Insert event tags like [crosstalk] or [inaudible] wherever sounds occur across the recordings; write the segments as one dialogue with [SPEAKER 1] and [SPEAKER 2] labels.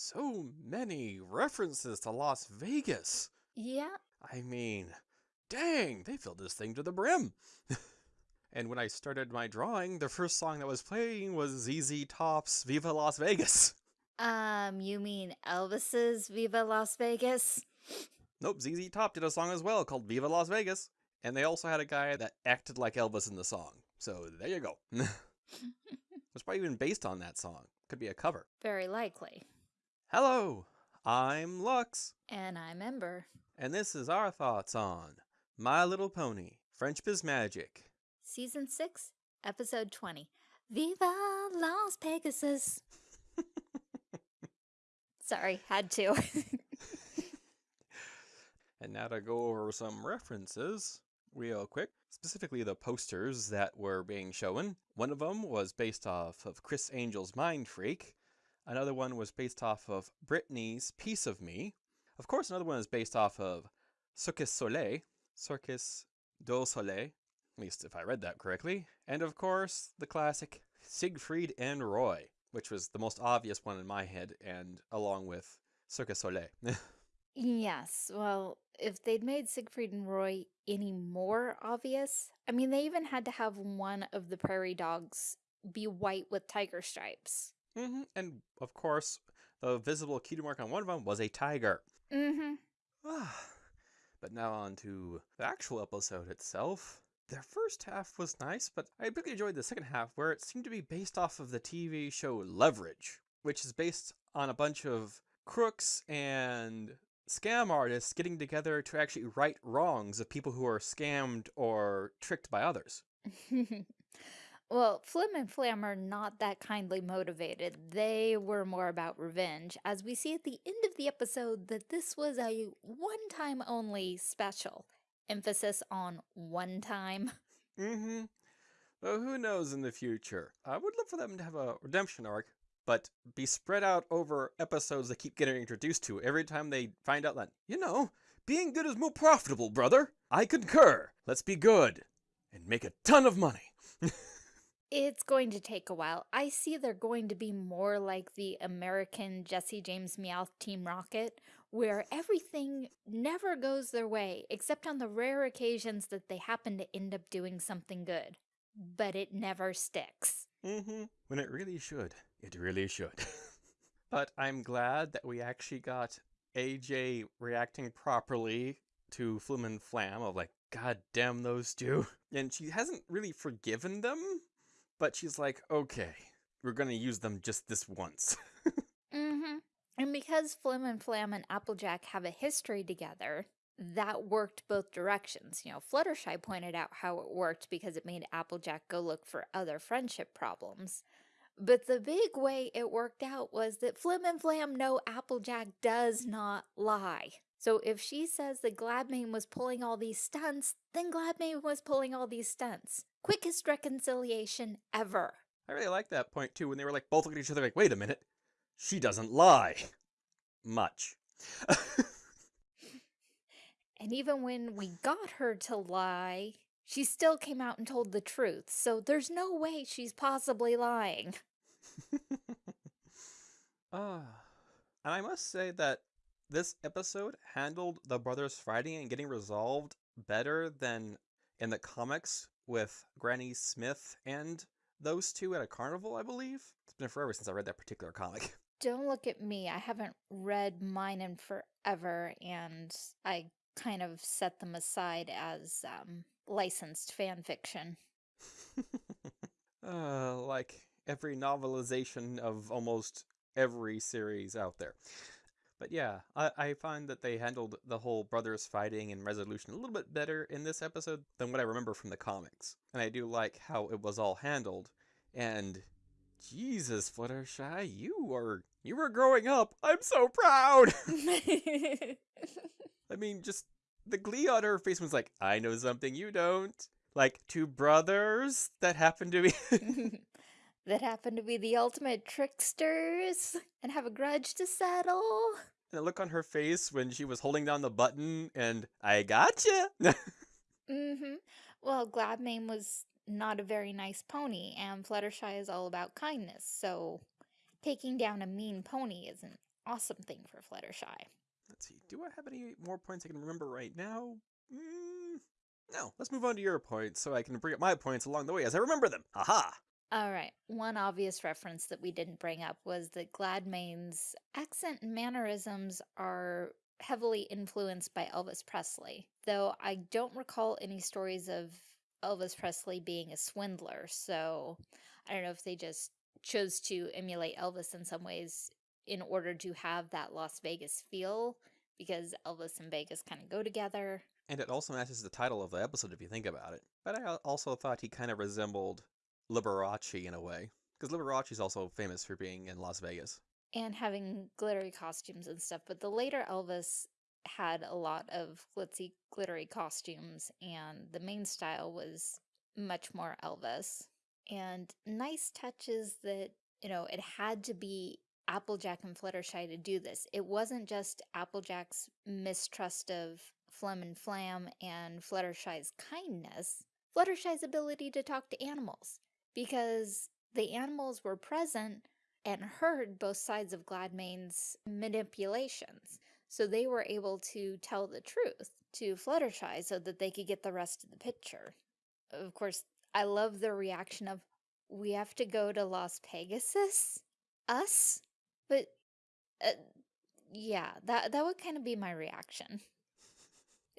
[SPEAKER 1] So many references to Las Vegas.
[SPEAKER 2] Yeah.
[SPEAKER 1] I mean, dang, they filled this thing to the brim. [laughs] and when I started my drawing, the first song that was playing was ZZ Top's Viva Las Vegas. [laughs]
[SPEAKER 2] Um, you mean Elvis's Viva Las Vegas?
[SPEAKER 1] Nope, ZZ Top did a song as well called Viva Las Vegas. And they also had a guy that acted like Elvis in the song. So there you go. [laughs] it's probably even based on that song. Could be a cover.
[SPEAKER 2] Very likely.
[SPEAKER 1] Hello, I'm Lux.
[SPEAKER 2] And I'm Ember.
[SPEAKER 1] And this is our thoughts on My Little Pony, Friendship is Magic.
[SPEAKER 2] Season 6, Episode 20. Viva Las Pegasus. [laughs] Sorry, had to. [laughs]
[SPEAKER 1] and now to go over some references real quick, specifically the posters that were being shown. One of them was based off of Criss Angel's Mindfreak. Another one was based off of Britney's Piece of Me. Of course, another one is based off of Circus Soleil, Circus du Soleil, at least if I read that correctly. And of course, the classic Siegfried and Roy, which was the most obvious one in my head, and along with Circus Soleil. [laughs]
[SPEAKER 2] yes, well, if they'd made Siegfried and Roy any more obvious, I mean, they even had to have one of the prairie dogs be white with tiger stripes.
[SPEAKER 1] Mm -hmm. And of course, the visible cutie mark on one of them was a tiger.
[SPEAKER 2] Mm-hmm.
[SPEAKER 1] but now on to the actual episode itself. The first half was nice, but I really enjoyed the second half where it seemed to be based off of the TV show Leverage, which is based on a bunch of crooks and scam artists getting together to actually right wrongs of people who are scammed or tricked by others. [laughs]
[SPEAKER 2] well, Flim and Flam are not that kindly motivated. They were more about revenge, as we see at the end of the episode that this was a one-time only special emphasis on one time. [laughs]
[SPEAKER 1] Mm-hmm. Well, who knows in the future? I would love for them to have a redemption arc, but be spread out over episodes they keep getting introduced to every time they find out that, you know, being good is more profitable, brother. I concur. Let's be good and make a ton of money. [laughs]
[SPEAKER 2] It's going to take a while. I see they're going to be more like the American Jessie James Meowth Team Rocket, where everything never goes their way, except on the rare occasions that they happen to end up doing something good. But it never sticks.
[SPEAKER 1] Mm-hmm. When it really should. It really should. [laughs] but I'm glad that we actually got AJ reacting properly to Flim and Flam of like, God damn those two. [laughs] And she hasn't really forgiven them, but she's like, okay, we're going to use them just this once. [laughs]
[SPEAKER 2] mm-hmm. And because Flim and Flam and Applejack have a history together, that worked both directions. You know, Fluttershy pointed out how it worked because it made Applejack go look for other friendship problems. But the big way it worked out was that Flim and Flam know Applejack does not lie. So if she says that Gladmane was pulling all these stunts, then Gladmane was pulling all these stunts. Quickest reconciliation ever.
[SPEAKER 1] I really like that point too, when they were like both looking at each other like, wait a minute, she doesn't lie. [laughs] Much. [laughs]
[SPEAKER 2] and even when we got her to lie, she still came out and told the truth, so there's no way she's possibly lying. [laughs]
[SPEAKER 1] Ah. uh, and I must say that this episode handled the brothers fighting and getting resolved better than in the comics with Granny Smith and those two at a carnival, I believe. It's been forever since I read that particular comic. [laughs]
[SPEAKER 2] Don't look at me. I haven't read mine in forever, and I kind of set them aside as um, licensed fan fiction. [laughs]
[SPEAKER 1] uh, like every novelization of almost every series out there. But yeah, I, I find that they handled the whole brothers fighting and resolution a little bit better in this episode than what I remember from the comics. And I do like how it was all handled. And Jesus, Fluttershy, you are you were growing up. I'm so proud. [laughs] I mean, just the glee on her face was like, I know something you don't. Like two brothers that happened to be [laughs] [laughs]
[SPEAKER 2] that happen to be the ultimate tricksters and have a grudge to settle.
[SPEAKER 1] The look on her face when she was holding down the button and I gotcha. [laughs]
[SPEAKER 2] mm-hmm. Well, Gladmane was not a very nice pony and Fluttershy is all about kindness, so taking down a mean pony is an awesome thing for Fluttershy.
[SPEAKER 1] Let's see. Do I have any more points I can remember right now? Mm, no. Let's move on to your points so I can bring up my points along the way as I remember them. Aha!
[SPEAKER 2] All right. One obvious reference that we didn't bring up was that Gladmane's accent and mannerisms are heavily influenced by Elvis Presley, though I don't recall any stories of Elvis Presley being a swindler, so I don't know if they just chose to emulate Elvis in some ways in order to have that Las Vegas feel, because Elvis and Vegas kind of go together.
[SPEAKER 1] And it also matches the title of the episode if you think about it. But I also thought he kind of resembled Liberace in a way, because Liberace is also famous for being in Las Vegas.
[SPEAKER 2] And having glittery costumes and stuff, but the later Elvis had a lot of glitzy, glittery costumes, and the main style was much more Elvis. And nice touches that, you know, it had to be Applejack and Fluttershy to do this. It wasn't just Applejack's mistrust of Flim and Flam and Fluttershy's kindness, Fluttershy's ability to talk to animals, because the animals were present and heard both sides of Gladmane's manipulations. So they were able to tell the truth to Fluttershy so that they could get the rest of the picture. Of course, I love the reaction of, we have to go to Las Pegasus? Us? But, uh, yeah, that, that would kind of be my reaction. [laughs]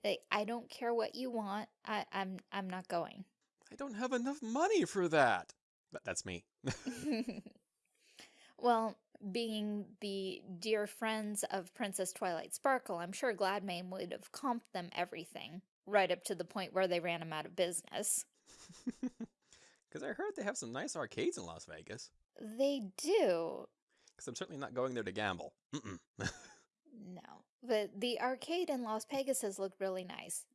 [SPEAKER 2] Like, I don't care what you want. I, I'm, I'm not going.
[SPEAKER 1] I don't have enough money for that. But that's me. [laughs]
[SPEAKER 2] well, being the dear friends of Princess Twilight Sparkle, I'm sure Gladmane would have comped them everything, right up to the point where they ran him out of business. [laughs]
[SPEAKER 1] Because I heard they have some nice arcades in Las Vegas.
[SPEAKER 2] They do.
[SPEAKER 1] Because I'm certainly not going there to gamble. Mm -mm.
[SPEAKER 2] no. But the arcade in Las Pegasus looked really nice.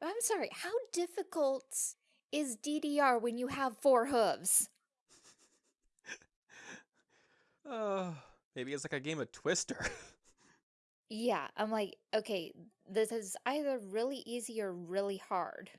[SPEAKER 2] I'm sorry, how difficult is DDR when you have four hooves? [laughs]
[SPEAKER 1] uh, maybe it's like a game of Twister. [laughs]
[SPEAKER 2] yeah, I'm like, okay, this is either really easy or really hard.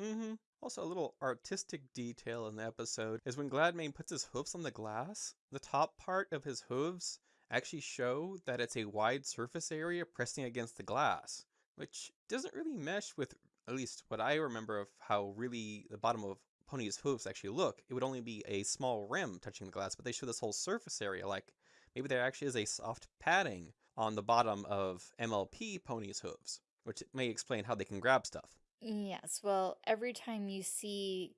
[SPEAKER 1] mm-hmm. Also, a little artistic detail in the episode is when Gladmane puts his hooves on the glass, the top part of his hooves actually show that it's a wide surface area pressing against the glass, which doesn't really mesh with at least what I remember of how really the bottom of Pony's hooves actually look. It would only be a small rim touching the glass, but they show this whole surface area like maybe there actually is a soft padding on the bottom of MLP Pony's hooves, which may explain how they can grab stuff.
[SPEAKER 2] Yes, well, every time you see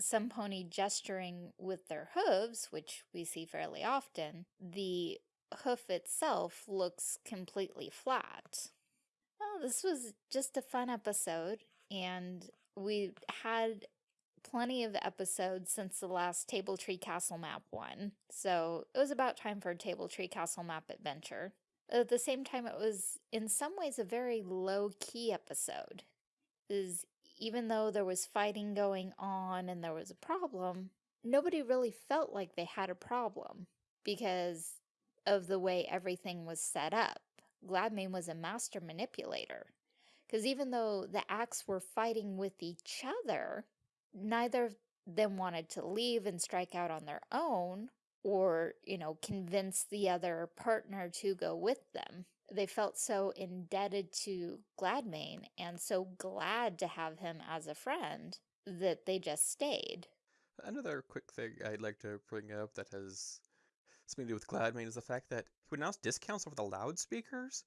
[SPEAKER 2] some pony gesturing with their hooves, which we see fairly often, the hoof itself looks completely flat. Well, this was just a fun episode and we had plenty of episodes since the last Table Tree Castle Map one, so it was about time for a Table Tree Castle Map adventure. At the same time, it was in some ways a very low-key episode. Is even though there was fighting going on and there was a problem, nobody really felt like they had a problem because of the way everything was set up. Gladmane was a master manipulator. Because even though the acts were fighting with each other, neither of them wanted to leave and strike out on their own or, you know, convince the other partner to go with them. They felt so indebted to Gladmane and so glad to have him as a friend that they just stayed.
[SPEAKER 1] Another quick thing I'd like to bring up that has something to do with Gladmane is the fact that he would announce discounts over the loudspeakers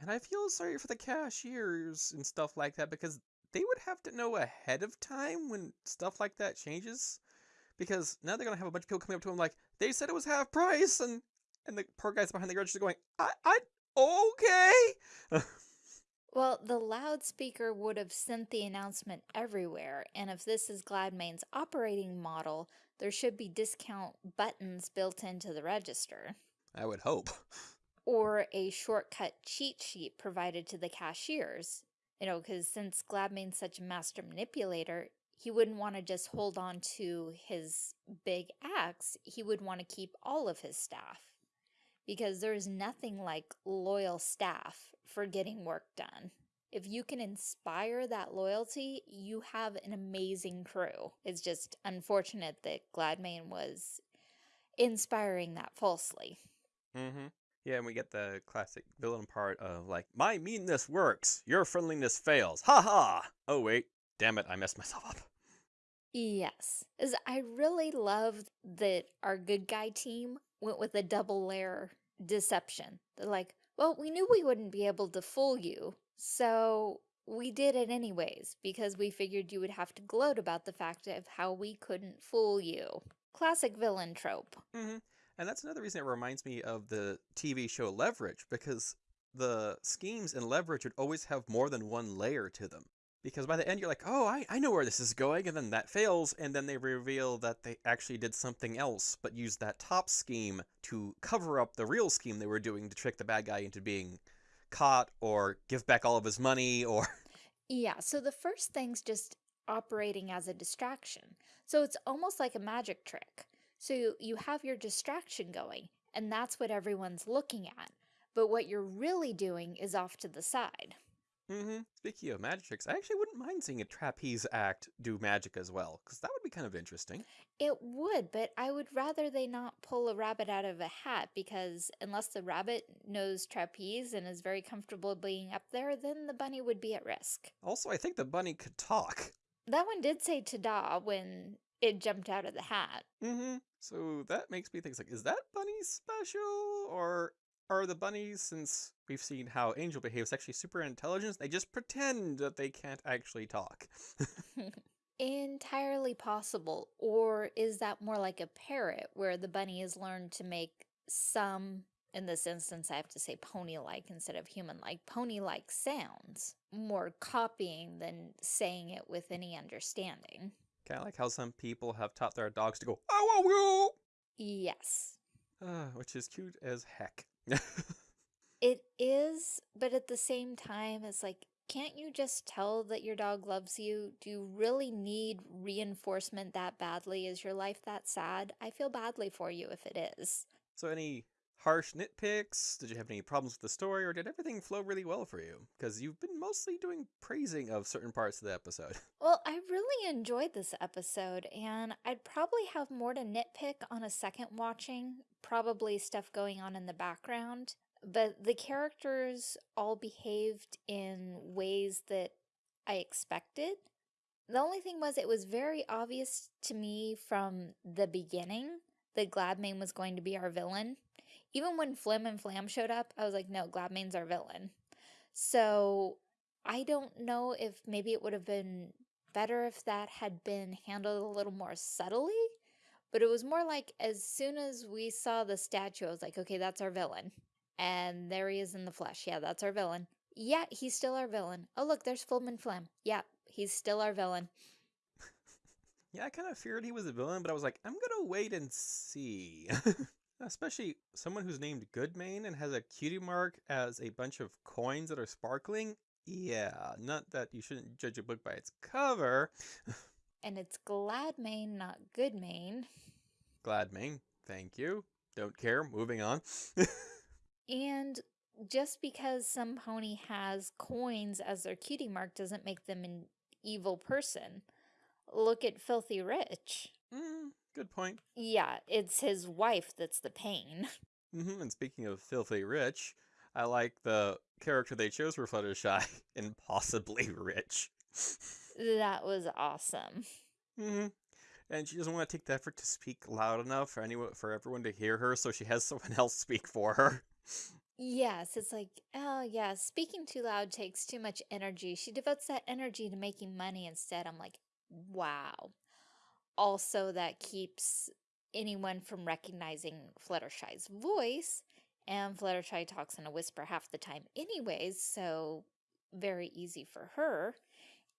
[SPEAKER 1] and I feel sorry for the cashiers and stuff like that because they would have to know ahead of time when stuff like that changes. Because now they're gonna have a bunch of people coming up to them like, they said it was half price and and the poor guys behind the register going, I I okay. [laughs]
[SPEAKER 2] well, the loudspeaker would have sent the announcement everywhere, and if this is Gladmane's operating model, there should be discount buttons built into the register.
[SPEAKER 1] I would hope [laughs]
[SPEAKER 2] or a shortcut cheat sheet provided to the cashiers. You know, because since Gladmane's such a master manipulator, he wouldn't want to just hold on to his big axe. He would want to keep all of his staff. Because there's nothing like loyal staff for getting work done. If you can inspire that loyalty, you have an amazing crew. It's just unfortunate that Gladmane was inspiring that falsely.
[SPEAKER 1] Mm-hmm. Yeah, and we get the classic villain part of like, my meanness works, your friendliness fails. Ha ha! Oh wait, damn it, I messed [laughs] myself up.
[SPEAKER 2] Yes, is I really love that our good guy team went with a double layer deception. They're like, well, we knew we wouldn't be able to fool you, so we did it anyways because we figured you would have to gloat about the fact of how we couldn't fool you. Classic villain trope.
[SPEAKER 1] hmm And that's another reason it reminds me of the TV show Leverage, because the schemes in Leverage would always have more than one layer to them. Because by the end, you're like, oh, I, I know where this is going, and then that fails, and then they reveal that they actually did something else, but used that top scheme to cover up the real scheme they were doing to trick the bad guy into being caught, or give back all of his money, [laughs] or.
[SPEAKER 2] Yeah, so the first thing's just operating as a distraction. So it's almost like a magic trick. So you, have your distraction going, and that's what everyone's looking at. But what you're really doing is off to the side.
[SPEAKER 1] Mm -hmm. Speaking of magic tricks, I actually wouldn't mind seeing a trapeze act do magic as well, because that would be kind of interesting.
[SPEAKER 2] It would, but I would rather they not pull a rabbit out of a hat because unless the rabbit knows trapeze and is very comfortable being up there, then the bunny would be at risk.
[SPEAKER 1] Also, I think the bunny could talk.
[SPEAKER 2] That one did say ta-da when it jumped out of the hat.
[SPEAKER 1] hmm So that makes me think, like, is that bunny special? Or are the bunnies, since we've seen how Angel behaves, actually super intelligent? They just pretend that they can't actually talk. [laughs]
[SPEAKER 2] Entirely possible. Or is that more like a parrot where the bunny has learned to make some, in this instance, I have to say pony-like instead of human-like, pony-like sounds, more copying than saying it with any understanding.
[SPEAKER 1] Kind of like how some people have taught their dogs to go, oh, oh,
[SPEAKER 2] Yes,
[SPEAKER 1] oh, which is cute as heck. [laughs]
[SPEAKER 2] it is, but at the same time, it's like, can't you just tell that your dog loves you? Do you really need reinforcement that badly? Is your life that sad? I feel badly for you if it is.
[SPEAKER 1] so, any harsh nitpicks? Did you have any problems with the story, or did everything flow really well for you? Because you've been mostly doing praising of certain parts of the episode. [laughs]
[SPEAKER 2] Well, I really enjoyed this episode, and I'd probably have more to nitpick on a second watching, probably stuff going on in the background. But the characters all behaved in ways that I expected. The only thing was, it was very obvious to me from the beginning that Gladmane was going to be our villain. Even when Flim and Flam showed up, I was like, no, Gladmane's our villain. So I don't know if maybe it would have been better if that had been handled a little more subtly, but it was more like as soon as we saw the statue, I was like, okay, that's our villain. And there he is in the flesh. Yeah, that's our villain. Yeah, he's still our villain. Oh, look, there's Flim and Flam. Yeah, he's still our villain. [laughs]
[SPEAKER 1] Yeah, I kind of feared he was a villain, but I was like, I'm gonna wait and see. [laughs] Especially someone who's named Goodmane and has a cutie mark as a bunch of coins that are sparkling. Yeah, not that you shouldn't judge a book by its cover. [laughs]
[SPEAKER 2] And it's Gladmane, not Goodmane.
[SPEAKER 1] Gladmane, thank you. Don't care. Moving on. [laughs]
[SPEAKER 2] And just because some pony has coins as their cutie mark doesn't make them an evil person. Look at Filthy Rich.
[SPEAKER 1] mm, good point.
[SPEAKER 2] Yeah, it's his wife that's the pain. [laughs]
[SPEAKER 1] hmm And speaking of filthy rich, I like the character they chose for Fluttershy, [laughs] impossibly rich. [laughs]
[SPEAKER 2] That was awesome.
[SPEAKER 1] hmm And she doesn't want to take the effort to speak loud enough for anyone for everyone to hear her, so she has someone else speak for her.
[SPEAKER 2] Yes, it's like, oh yeah, speaking too loud takes too much energy. She devotes that energy to making money instead. I'm like, wow. Also, that keeps anyone from recognizing Fluttershy's voice, and Fluttershy talks in a whisper half the time anyways, so very easy for her.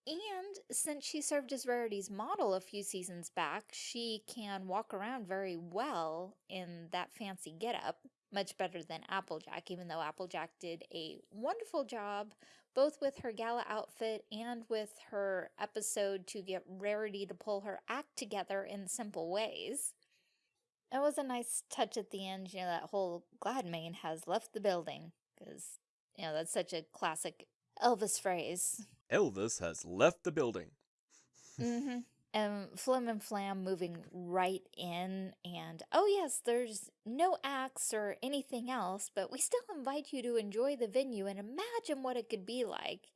[SPEAKER 2] And since she served as Rarity's model a few seasons back, she can walk around very well in that fancy getup, much better than Applejack, even though Applejack did a wonderful job both with her gala outfit and with her episode to get Rarity to pull her act together in simple ways. It was a nice touch at the end, you know, that whole Gladmane has left the building, because, you know, that's such a classic Elvis phrase.
[SPEAKER 1] Elvis has left the building.
[SPEAKER 2] Mm hmm and Flim and Flam moving right in and oh yes, there's no acts or anything else, but we still invite you to enjoy the venue and imagine what it could be like.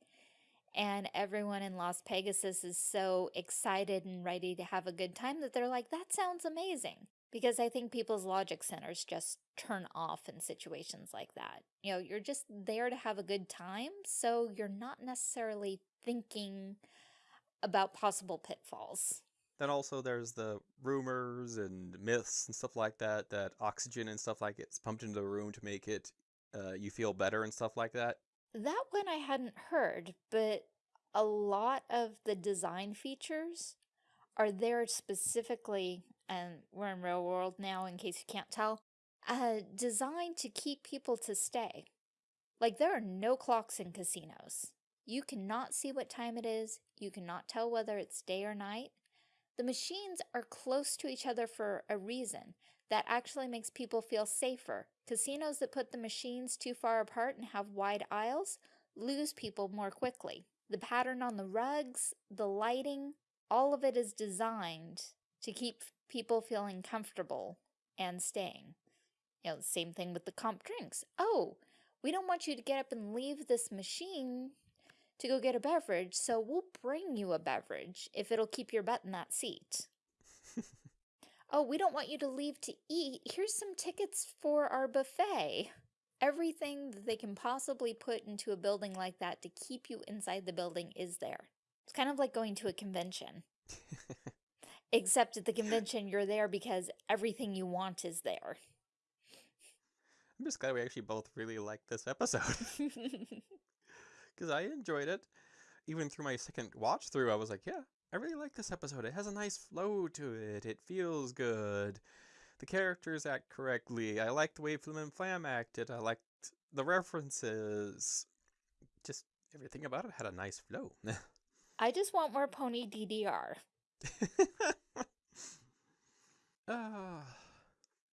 [SPEAKER 2] And everyone in Las Pegasus is so excited and ready to have a good time that they're like, that sounds amazing. Because I think people's logic centers just turn off in situations like that. You know, you're just there to have a good time, so you're not necessarily thinking about possible pitfalls.
[SPEAKER 1] Then also there's the rumors and myths and stuff like that, that oxygen and stuff like it's pumped into the room to make it, uh, you feel better and stuff like that.
[SPEAKER 2] That one I hadn't heard, but a lot of the design features are there specifically, and we're in real world now in case you can't tell, uh, designed to keep people to stay. Like there are no clocks in casinos. You cannot see what time it is. You cannot tell whether it's day or night. The machines are close to each other for a reason. That actually makes people feel safer. Casinos that put the machines too far apart and have wide aisles lose people more quickly. The pattern on the rugs, the lighting, all of it is designed to keep people feeling comfortable and staying. You know, same thing with the comp drinks. Oh, we don't want you to get up and leave this machine to go get a beverage, so we'll bring you a beverage if it'll keep your butt in that seat. [laughs] oh, we don't want you to leave to eat. Here's some tickets for our buffet. Everything that they can possibly put into a building like that to keep you inside the building is there. It's kind of like going to a convention. [laughs] Except at the convention, you're there because everything you want is there.
[SPEAKER 1] I'm just glad we actually both really liked this episode. [laughs] Because I enjoyed it. Even through my second watch through, I was like, yeah, I really like this episode. It has a nice flow to it. It feels good. The characters act correctly. I liked the way Flim and Flam acted. I liked the references. Just everything about it had a nice flow. [laughs]
[SPEAKER 2] I just want more pony DDR.
[SPEAKER 1] uh, [laughs]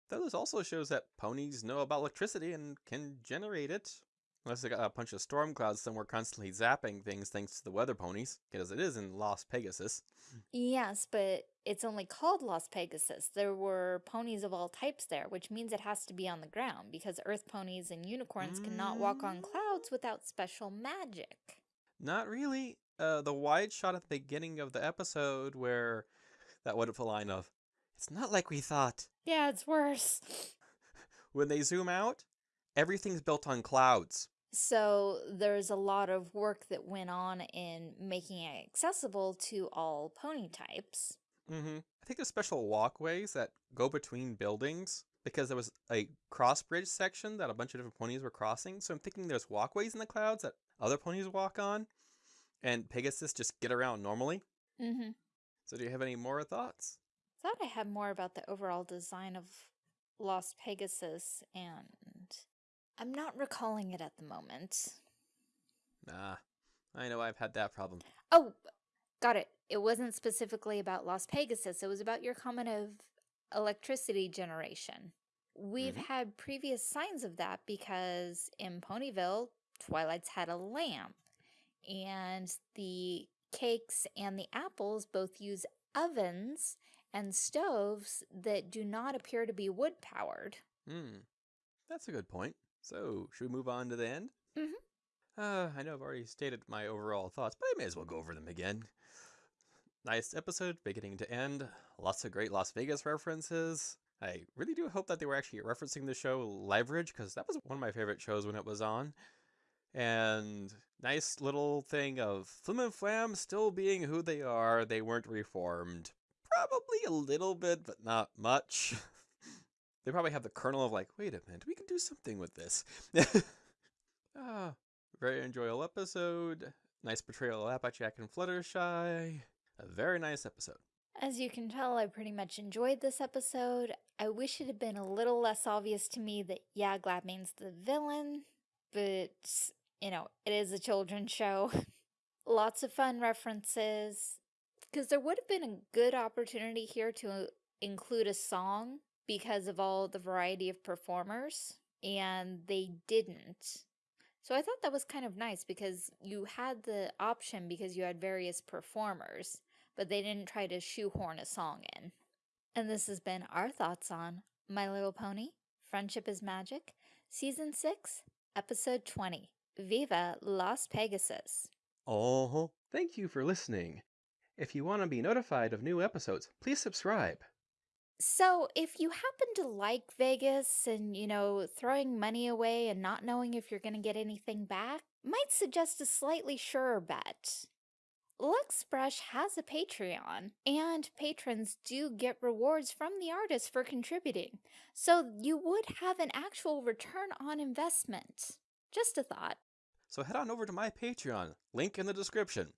[SPEAKER 1] that also shows that ponies know about electricity and can generate it. Unless they got a bunch of storm clouds somewhere constantly zapping things thanks to the weather ponies, because it is in Las Pegasus.
[SPEAKER 2] Yes, but it's only called Las Pegasus. There were ponies of all types there, which means it has to be on the ground, because earth ponies and unicorns mm. cannot walk on clouds without special magic.
[SPEAKER 1] Not really. Uh, the wide shot at the beginning of the episode where that wonderful line of, it's not like we thought.
[SPEAKER 2] Yeah, it's worse. [laughs]
[SPEAKER 1] when they zoom out, everything's built on clouds.
[SPEAKER 2] So there's a lot of work that went on in making it accessible to all pony types.
[SPEAKER 1] Mm-hmm. I think there's special walkways that go between buildings because there was a cross bridge section that a bunch of different ponies were crossing. So I'm thinking there's walkways in the clouds that other ponies walk on, and Pegasus just get around normally.
[SPEAKER 2] Mm-hmm.
[SPEAKER 1] So do you have any more thoughts?
[SPEAKER 2] I Thought I had more about the overall design of Las Pegasus and I'm not recalling it at the moment.
[SPEAKER 1] Nah, I know I've had that problem.
[SPEAKER 2] Oh, got it. It wasn't specifically about Las Pegasus. It was about your comment of electricity generation. We've mm -hmm. had previous signs of that because in Ponyville, Twilight's had a lamp. And the cakes and the apples both use ovens and stoves that do not appear to be wood powered.
[SPEAKER 1] Hmm. That's a good point. So, should we move on to the end?
[SPEAKER 2] Mm-hmm.
[SPEAKER 1] Uh, I know I've already stated my overall thoughts, but I may as well go over them again. Nice episode, beginning to end. Lots of great Las Vegas references. I really do hope that they were actually referencing the show Leverage, because that was one of my favorite shows when it was on. And nice little thing of Flim and Flam still being who they are. They weren't reformed. Probably a little bit, but not much. [laughs] They probably have the kernel of like, wait a minute, we can do something with this. [laughs] ah, very enjoyable episode. Nice portrayal of Applejack and Fluttershy. A very nice episode.
[SPEAKER 2] As you can tell, I pretty much enjoyed this episode. I wish it had been a little less obvious to me that, yeah, Gladmane's the villain, but, you know, it is a children's show. [laughs] Lots of fun references, because there would have been a good opportunity here to include a song because of all the variety of performers, and they didn't. So I thought that was kind of nice because you had the option because you had various performers, but they didn't try to shoehorn a song in. And this has been our thoughts on My Little Pony, Friendship is Magic, Season 6, Episode 20, Viva Las Pegasus.
[SPEAKER 1] Oh, thank you for listening. If you want to be notified of new episodes, please subscribe.
[SPEAKER 2] So, if you happen to like Vegas and, you know, throwing money away and not knowing if you're going to get anything back, might suggest a slightly surer bet. Luxbrush has a Patreon, and patrons do get rewards from the artist for contributing, so you would have an actual return on investment. Just a thought.
[SPEAKER 1] So head on over to my Patreon, link in the description.